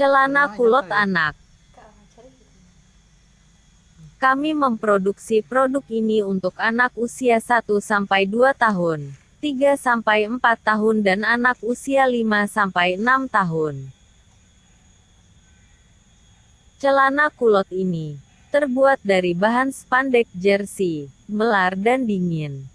Celana kulot anak. Kami memproduksi produk ini untuk anak usia 1-2 tahun, 3-4 tahun dan anak usia 5-6 tahun. Celana kulot ini terbuat dari bahan spandek jersey, melar dan dingin.